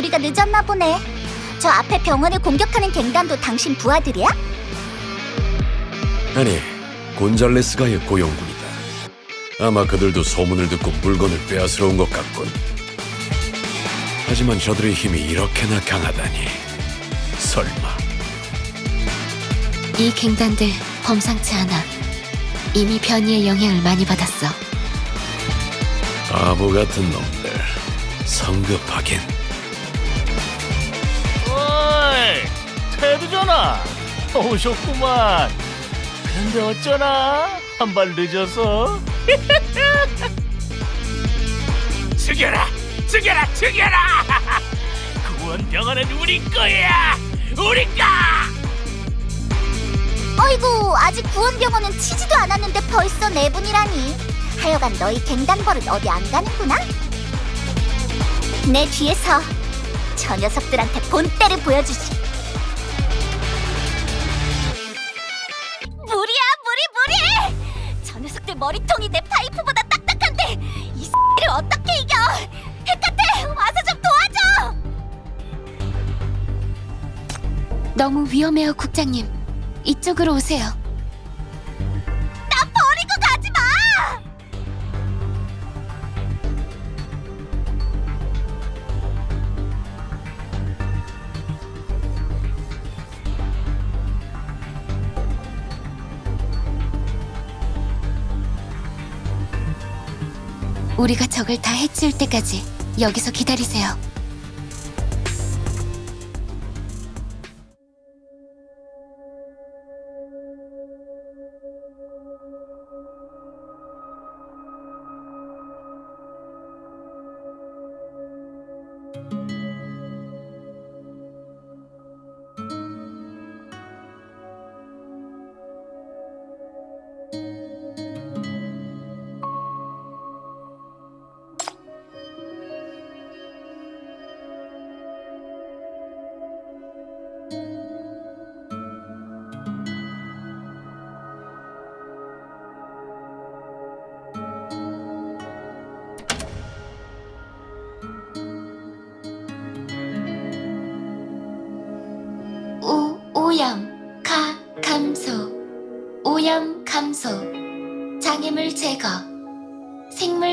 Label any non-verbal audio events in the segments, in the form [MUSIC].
우리가 늦었나 보네. 저 앞에 병원을 공격하는 갱단도 당신 부하들이야? 아니, 곤잘레스가의 고용군이다. 아마 그들도 소문을 듣고 물건을 빼앗으러 온 것 같군. 하지만 저들의 힘이 이렇게나 강하다니. 설마. 이 갱단들 범상치 않아. 이미 변이의 영향을 많이 받았어. 바보 같은 놈들. 성급하긴. 오셨구만. 근데 어쩌나? 한 발 늦어서. [LAUGHS] 죽여라! 죽여라! 죽여라! [LAUGHS] 구원병원은 우리 거야! 우리 거! 어이구, 아직 구원병원은 치지도 않았는데 벌써 네 분이라니. 하여간 너희 갱단벌은 어디 안 가는구나. 내 뒤에서 저 녀석들한테 본때를 보여주지. 머리통이 내 파이프보다 딱딱한데 이 X를 어떻게 이겨? 헤카테, 와서 좀 도와줘! 너무 위험해요, 국장님. 이쪽으로 오세요. 우리가 적을 다 해치울 때까지 여기서 기다리세요.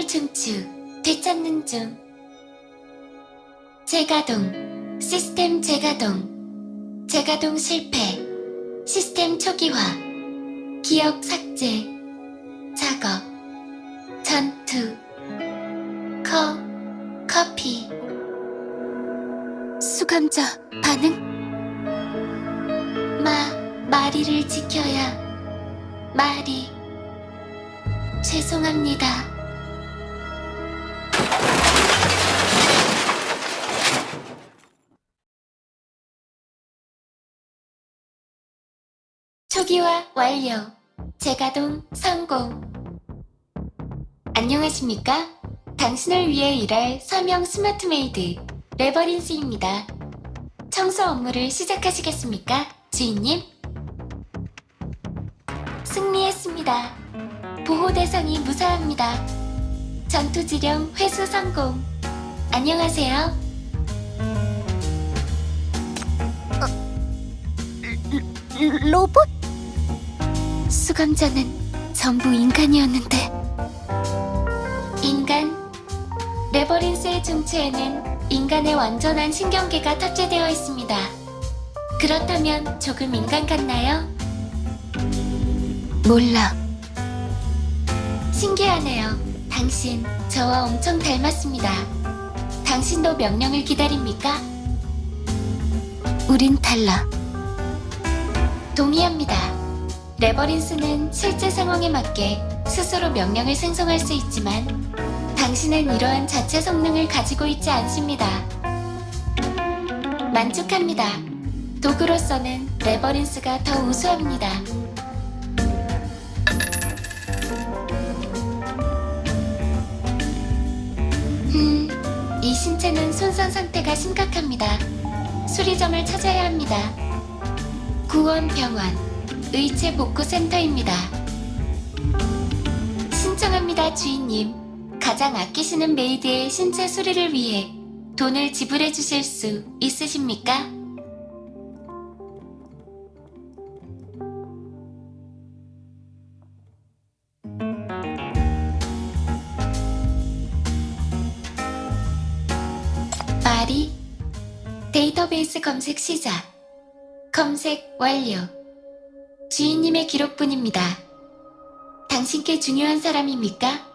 중추, 되찾는 중, 재가동, 시스템 재가동, 재가동 실패, 시스템 초기화, 기억 삭제, 작업, 전투, 커, 커피, 수감자 반응? 마, 마리를 지켜야. 마리. 죄송합니다. 초기화 완료. 재가동 성공. 안녕하십니까? 당신을 위해 일할 서명 smart maid 레버린스입니다. 청소 업무를 시작하시겠습니까, 주인님? 승리했습니다. 보호 대상이 무사합니다. 전투 지령 회수 성공. 안녕하세요. 로봇? 수감자는 전부 인간이었는데 인간 레버린스의 중체에는 인간의 완전한 신경계가 탑재되어 있습니다. 그렇다면 조금 인간 같나요? 몰라. 신기하네요. 당신 저와 엄청 닮았습니다. 당신도 명령을 기다립니까? 우린 달라. 동의합니다. 레버린스는 실제 상황에 맞게 스스로 명령을 생성할 수 있지만 당신은 이러한 자체 성능을 가지고 있지 않습니다. 만족합니다. 도구로서는 레버린스가 더 우수합니다. 음, 이 신체는 손상 상태가 심각합니다. 수리점을 찾아야 합니다. 구원병원 의체 복구 센터입니다. 신청합니다, 주인님. 가장 아끼시는 maid의 신체 수리를 위해 돈을 지불해 주실 수 있으십니까? 말이 데이터베이스 검색 시작. 검색 완료. 주인님의 기록뿐입니다. 당신께 중요한 사람입니까?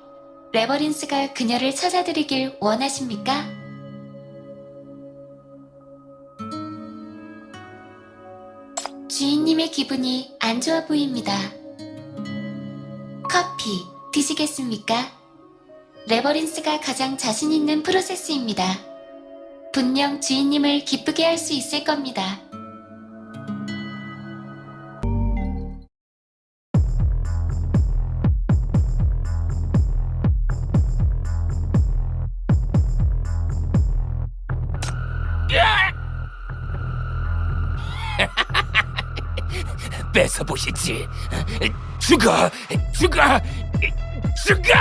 레버린스가 그녀를 찾아드리길 원하십니까? 주인님의 기분이 안 좋아 보입니다. 커피 드시겠습니까? 레버린스가 가장 자신 있는 프로세스입니다. 분명 주인님을 기쁘게 할 수 있을 겁니다. 뺏어 보시지. 죽어, 죽어, 죽어!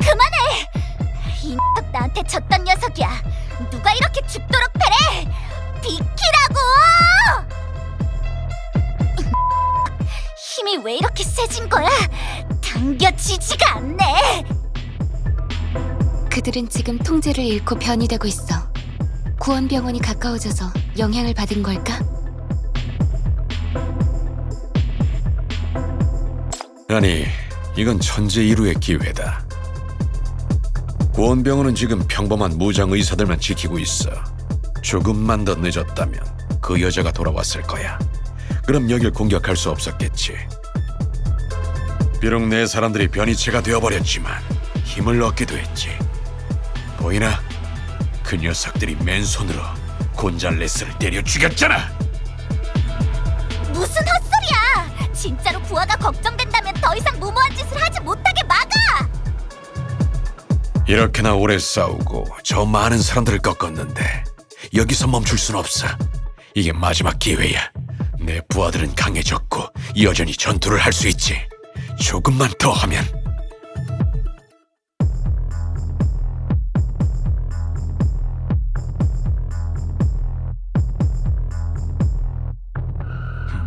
그만해! 이 녀석 나한테 졌던 녀석이야. 누가 이렇게 죽도록 패래? 비키라고! 힘이 왜 이렇게 세진 거야? 당겨지지가 않네. 그들은 지금 통제를 잃고 변이되고 있어. 구원병원이 가까워져서 영향을 받은 걸까? 아니, 이건 천재 일우의 기회다. 구원병원은 지금 평범한 무장 의사들만 지키고 있어. 조금만 더 늦었다면 그 여자가 돌아왔을 거야. 그럼 여길 공격할 수 없었겠지. 비록 내 사람들이 변이체가 되어버렸지만 힘을 얻기도 했지. 보이나? 그 녀석들이 맨손으로 곤잘레스를 때려 죽였잖아. 무슨 헛소리야! 진짜로 부하가 걱정된다면 더 이상 무모한 짓을 하지 못하게 막아! 이렇게나 오래 싸우고 저 많은 사람들을 꺾었는데 여기서 멈출 순 없어. 이게 마지막 기회야. 내 부하들은 강해졌고 여전히 전투를 할 수 있지. 조금만 더 하면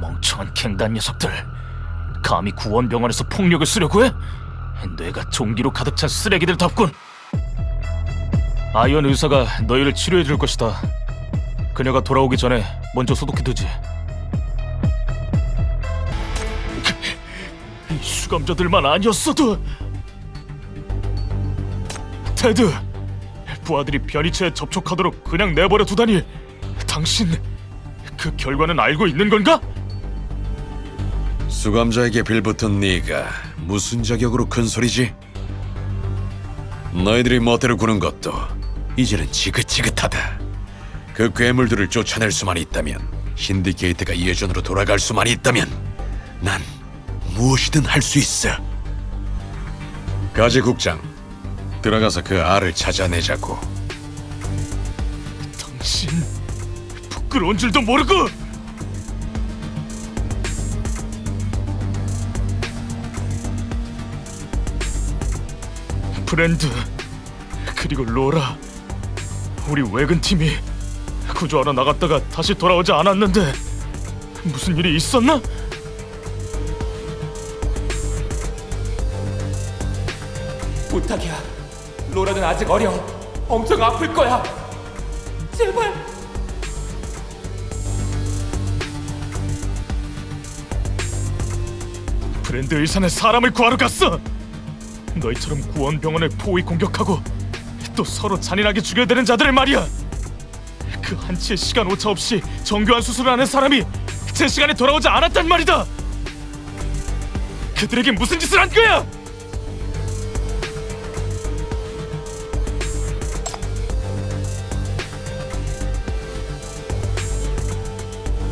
멍청한 갱단 녀석들. 감히 구원병원에서 폭력을 쓰려고 해? 뇌가 종기로 가득 찬 쓰레기들 답군. 아이언 의사가 너희를 치료해 줄 것이다. 그녀가 돌아오기 전에 먼저 소독해 두지. 이 수감자들만 아니었어도. 테드, 부하들이 변이체에 접촉하도록 그냥 내버려 두다니. 당신 그 결과는 알고 있는 건가? 수감자에게 빌붙은 네가 무슨 자격으로 큰 소리지? 너희들이 멋대로 구는 것도 이제는 지긋지긋하다. 그 괴물들을 쫓아낼 수만 있다면 신디케이트가 예전으로 돌아갈 수만 있다면 난 무엇이든 할 수 있어. 가지 국장, 들어가서 그 알을 찾아내자고. 당신 부끄러운 줄도 모르고 브랜드 그리고 로라 우리 외근 팀이 구조하러 나갔다가 다시 돌아오지 않았는데 무슨 일이 있었나? 부탁이야. 로라는 아직 어려. 엄청 아플 거야. 제발. 브랜드 의사는 사람을 구하러 갔어. 너희처럼 구원병원을 포위 공격하고 또 서로 잔인하게 죽여대는 자들을 말이야. 그 한치의 시간 오차 없이 정교한 수술을 하는 사람이 제 시간에 돌아오지 않았단 말이다. 그들에게 무슨 짓을 한 거야?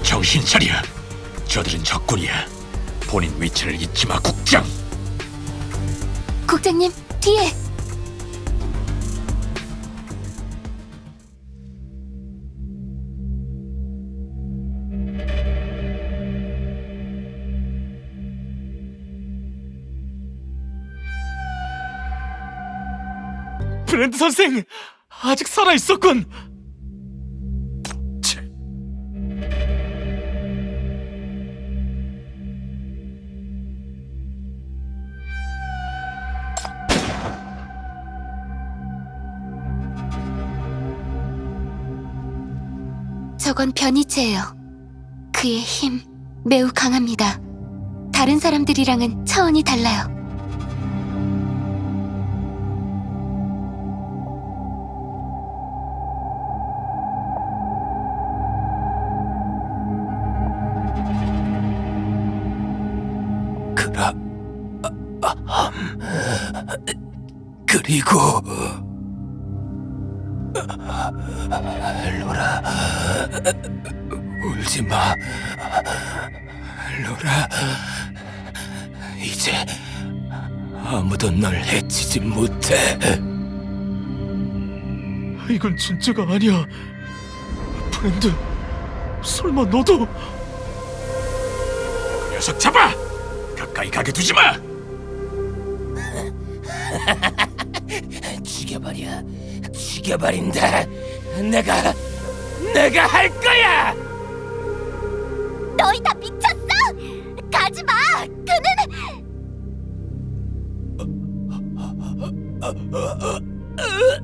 정신 차려. 저들은 적군이야. 본인 위치를 잊지 마, 국장. 국장님, 뒤에! 브랜드 선생 아직 살아 있었군. 저건 변이체예요. 그의 힘 매우 강합니다. 다른 사람들이랑은 차원이 달라요. 그라, 아, 함, 그리고 로라, 울지 마, 로라. 이제 아무도 널 해치지 못해. 이건 진짜가 아니야. 브랜드, 설마 너도? 그 녀석 잡아! 가까이 가게 두지 마! 죽여버린다. 내가, 내가 할 거야! 너희 다 미쳤어? 가지 마. 그는 브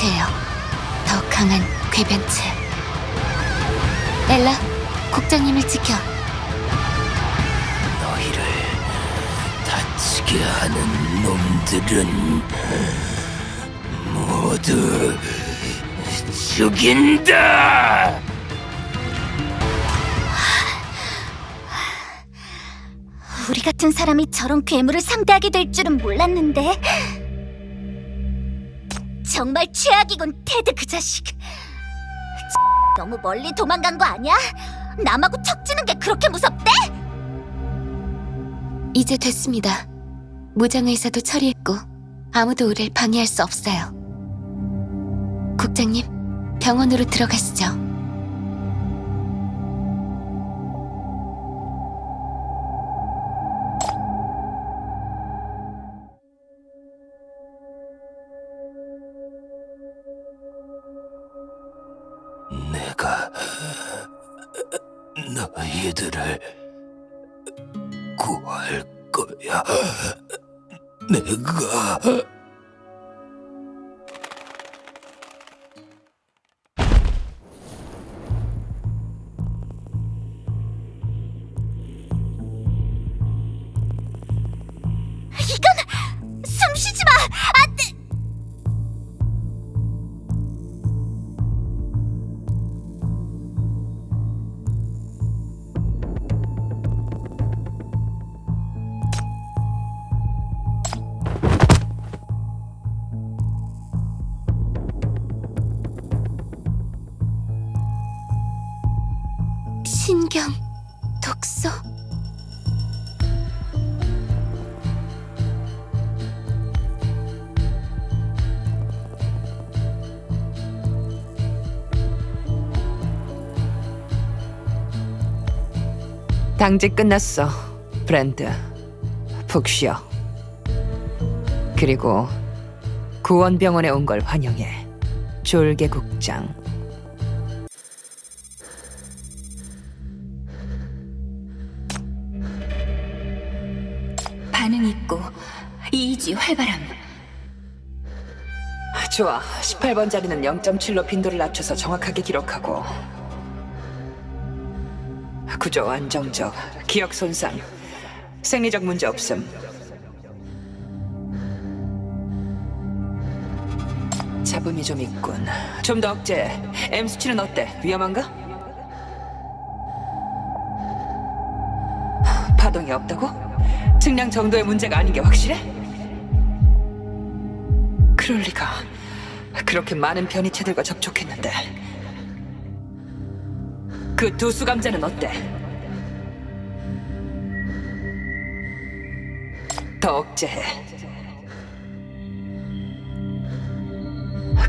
궤변체예요. 더 강한 궤변체. 엘라, 국장님을 지켜. 너희를 다치게 하는 놈들은 모두 죽인다! 우리 같은 사람이 저런 괴물을 상대하게 될 줄은 몰랐는데. 정말 최악이군, 테드 그 자식. 너무 멀리 도망간 거 아니야? 남하고 척지는 게 그렇게 무섭대? 이제 됐습니다. 무장의사도 처리했고 아무도 우리를 방해할 수 없어요. 국장님, 병원으로 들어가시죠. 너희들을 구할 거야. 내가 신경, 독소. 당직 끝났어, 브랜드. 푹 쉬어. 그리고 구원병원에 온 걸 환영해. 졸개 국장. 활발함. 좋아. 18번 자리는 0.7로 빈도를 낮춰서 정확하게 기록하고. 구조 안정적, 기억 손상, 생리적 문제 없음. 잡음이 좀 있군. 좀 더 억제. M 수치는 어때? 위험한가? 증상이 없다고? 증량 정도의 문제가 아닌 게 확실해? 그럴 리가. 그렇게 많은 변이체들과 접촉했는데. 그 두 수감자는 어때? 더 억제해.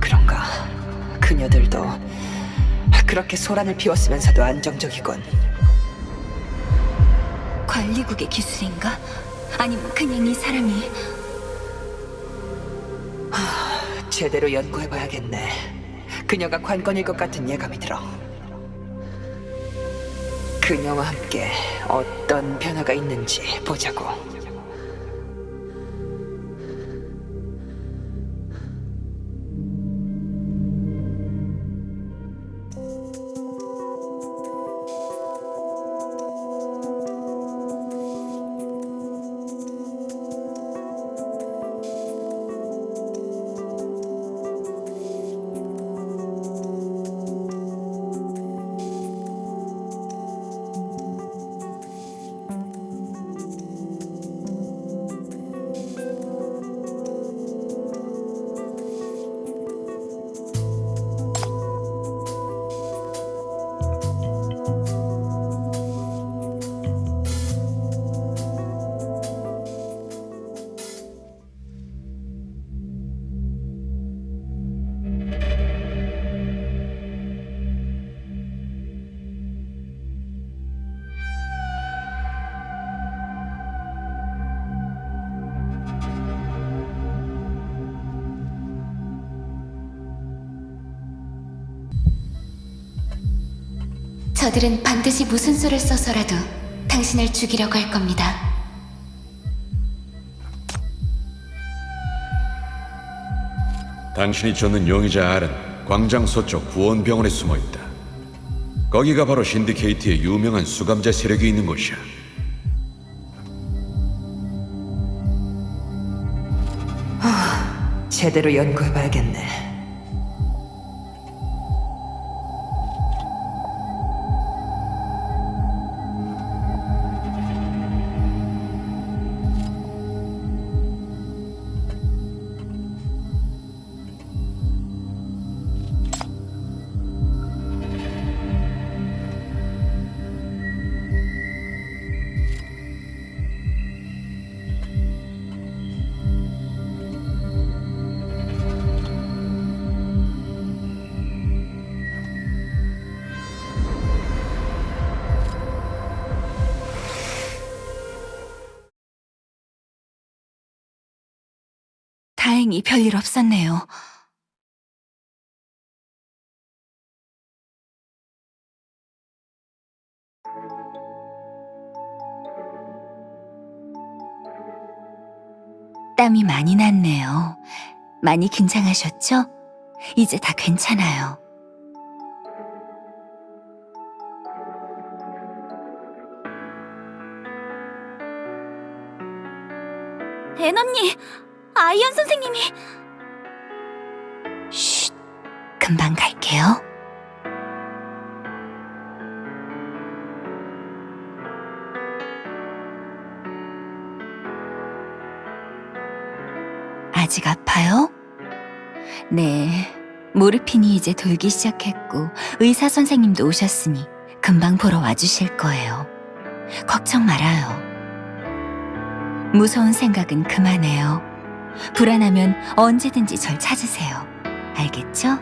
그런가. 그녀들도 그렇게 소란을 피웠으면서도 안정적이군. 관리국의 기술인가? 아니면 그냥 이 사람이 제대로 연구해봐야겠네. 그녀가 관건일 것 같은 예감이 들어. 그녀와 함께 어떤 변화가 있는지 보자고. 저들은 반드시 무슨 수를 써서라도 당신을 죽이려고 할 겁니다. 당신이 쫓는 용의자 알은 광장 서쪽 구원병원에 숨어 있다. 거기가 바로 신디케이트의 유명한 수감자 세력이 있는 곳이야. 제대로 연구해봐야겠네. 다행히 별일 없었네요. 땀이 많이 났네요. 많이 긴장하셨죠? 이제 다 괜찮아요. 앤 언니, 아이언 선생님이 쉿, 금방 갈게요. 아직 아파요? 네, 모르핀이 이제 돌기 시작했고 의사 선생님도 오셨으니 금방 보러 와주실 거예요. 걱정 말아요. 무서운 생각은 그만해요. 불안하면 언제든지 절 찾으세요. 알겠죠?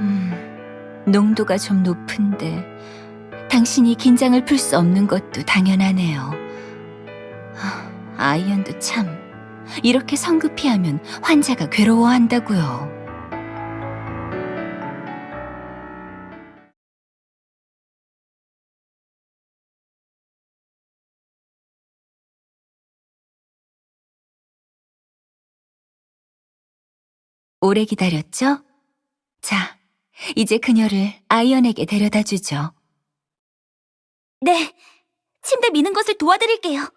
음, 농도가 좀 높은데 당신이 긴장을 풀 수 없는 것도 당연하네요. 아, 아이언도 참 이렇게 성급히 하면 환자가 괴로워한다고요. 오래 기다렸죠? 자, 이제 그녀를 아이언에게 데려다 주죠. 네, 침대 미는 것을 도와드릴게요.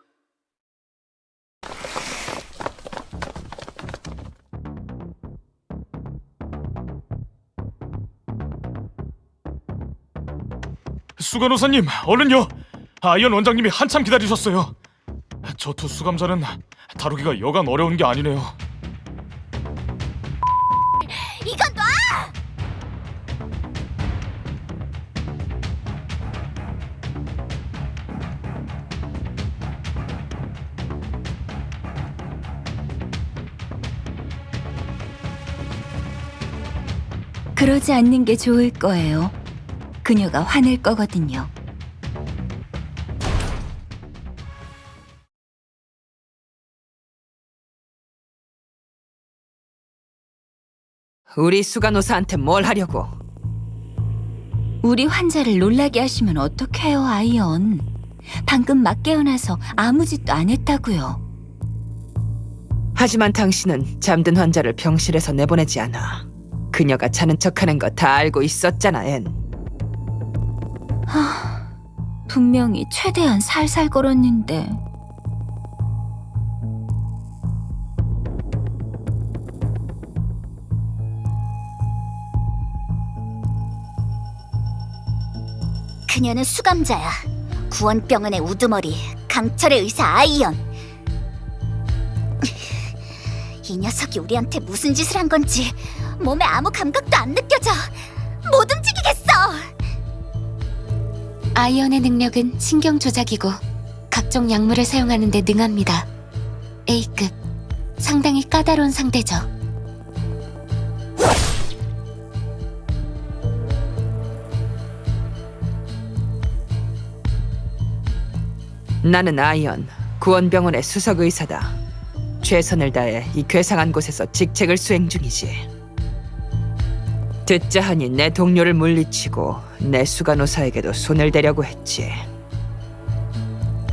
수간호사님, 얼른요! 아이언 원장님이 한참 기다리셨어요. 저 두 수감자는 다루기가 여간 어려운 게 아니네요. 그러지 않는 게 좋을 거예요. 그녀가 화낼 거거든요. 우리 수간호사한테 뭘 하려고? 우리 환자를 놀라게 하시면 어떡해요, 아이언. 방금 막 깨어나서 아무 짓도 안 했다고요. 하지만 당신은 잠든 환자를 병실에서 내보내지 않아. 그녀가 자는 척하는 거 다 알고 있었잖아, 앤. 분명히 최대한 살살 걸었는데. 그녀는 수감자야. 구원병원의 우두머리, 강철의 의사 아이언. 이 녀석이 우리한테 무슨 짓을 한 건지 몸에 아무 감각도 안 느껴져. 못 움직이겠어. 아이언의 능력은 신경 조작이고 각종 약물을 사용하는 데 능합니다. A급. 상당히 까다로운 상대죠. 나는 아이언, 구원병원의 수석 의사다. 최선을 다해 이 괴상한 곳에서 직책을 수행 중이지. 듣자 하니 내 동료를 물리치고 내 수간호사에게도 손을 대려고 했지.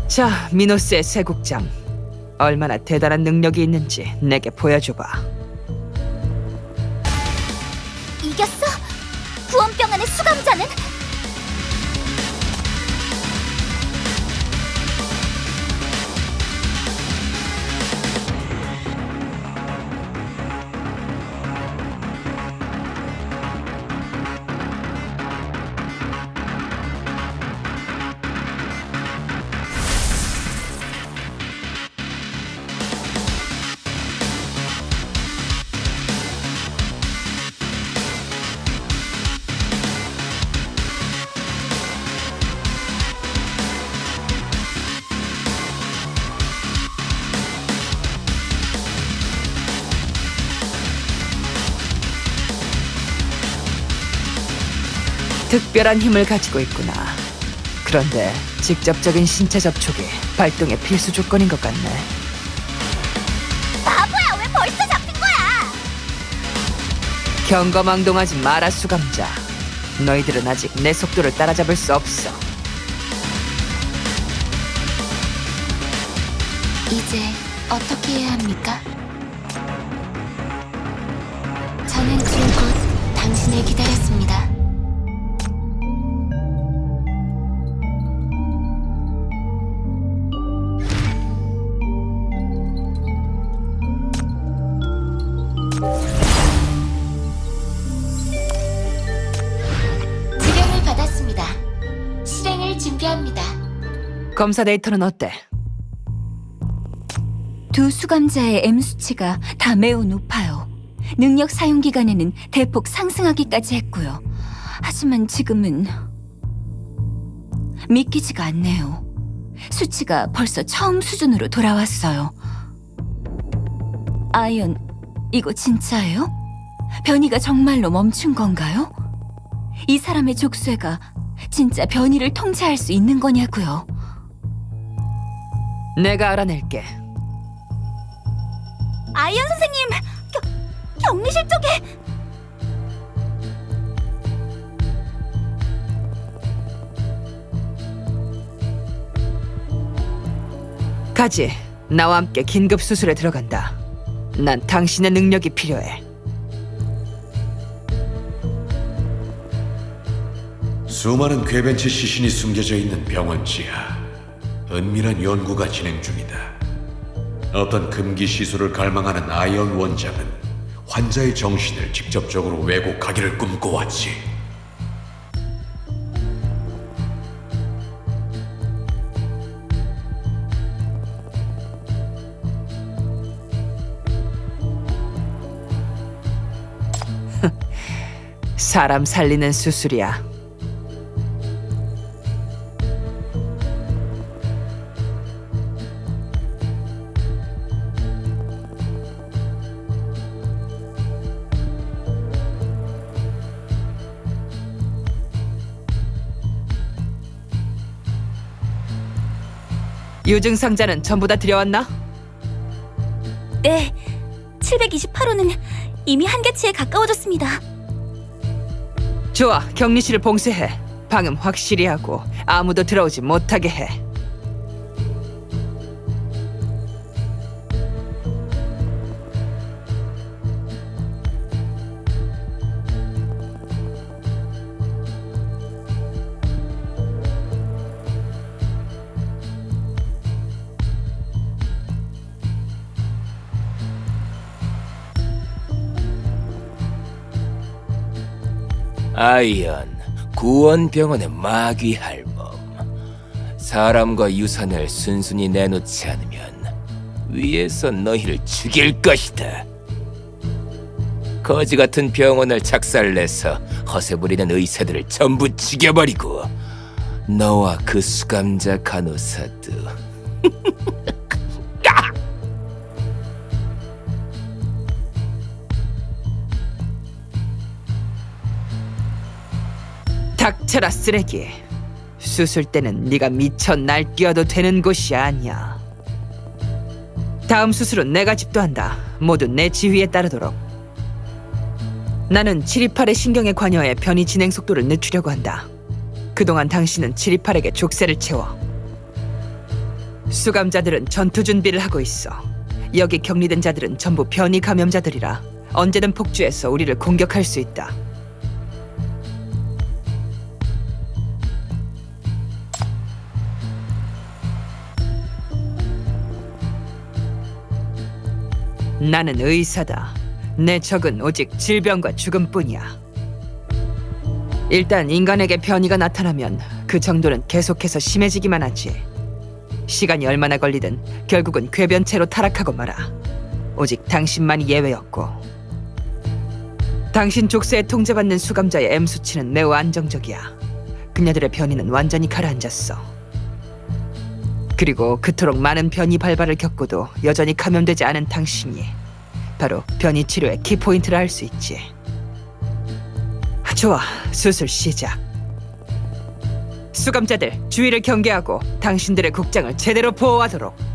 자, 미노스의 새 국장. 얼마나 대단한 능력이 있는지 내게 보여줘봐. 이겼어? 구원병원의 수감자는? 특별한 힘을 가지고 있구나. 그런데 직접적인 신체 접촉이 발동의 필수 조건인 것 같네. 바보야, 왜 벌써 잡힌 거야? 경거망동하지 마라 수감자. 너희들은 아직 내 속도를 따라잡을 수 없어. 이제 어떻게 해야 합니까? 저는 줄곧 당신을 기다렸습니다. 검사 데이터는 어때? 두 수감자의 M 수치가 다 매우 높아요. 능력 사용 기간에는 대폭 상승하기까지 했고요. 하지만 지금은 믿기지가 않네요. 수치가 벌써 처음 수준으로 돌아왔어요. 아이언, 이거 진짜예요? 변이가 정말로 멈춘 건가요? 이 사람의 족쇄가 진짜 변이를 통제할 수 있는 거냐고요? 내가 알아낼게. 아이언 선생님, 겨, 격리실 쪽에 가지. 나와 함께 긴급 수술에 들어간다. 난 당신의 능력이 필요해. 수많은 궤변치 시신이 숨겨져 있는 병원 지하. 은밀한 연구가 진행 중이다. 어떤 금기 시술을 갈망하는 아이언 원장은 환자의 정신을 직접적으로 왜곡하기를 꿈꿔왔지. 사람 살리는 수술이야. 유증상자는 전부 다 들여왔나? 네, 728호는 이미 한계치에 가까워졌습니다. 좋아, 격리실을 봉쇄해. 방음 확실히 하고 아무도 들어오지 못하게 해. 아이언, 구원병원의 마귀 할멈. 사람과 유산을 순순히 내놓지 않으면 위에서 너희를 죽일 것이다. 거지 같은 병원을 작살내서 허세 부리는 의사들을 전부 죽여버리고 너와 그 수감자 간호사도 [LAUGHS] 닥쳐라 쓰레기. 수술 때는 네가 미쳐 날뛰어도 되는 곳이 아니야. 다음 수술은 내가 집도한다. 모두 내 지휘에 따르도록. 나는 728의 신경에 관여해 변이 진행 속도를 늦추려고 한다. 그동안 당신은 728에게 족쇄를 채워. 수감자들은 전투 준비를 하고 있어. 여기 격리된 자들은 전부 변이 감염자들이라 언제든 폭주해서 우리를 공격할 수 있다. 나는 의사다. 내 적은 오직 질병과 죽음뿐이야. 일단 인간에게 변이가 나타나면 그 정도는 계속해서 심해지기만 하지. 시간이 얼마나 걸리든 결국은 궤변체로 타락하고 말아. 오직 당신만이 예외였고. 당신 족쇄에 통제받는 수감자의 M 수치는 매우 안정적이야. 그녀들의 변이는 완전히 가라앉았어. 그리고 그토록 많은 변이 발발을 겪고도 여전히 감염되지 않은 당신이 바로 변이 치료의 키포인트를 할수 있지. 좋아, 수술 시작. 수감자들 주의를 경계하고 당신들의 국장을 제대로 보호하도록.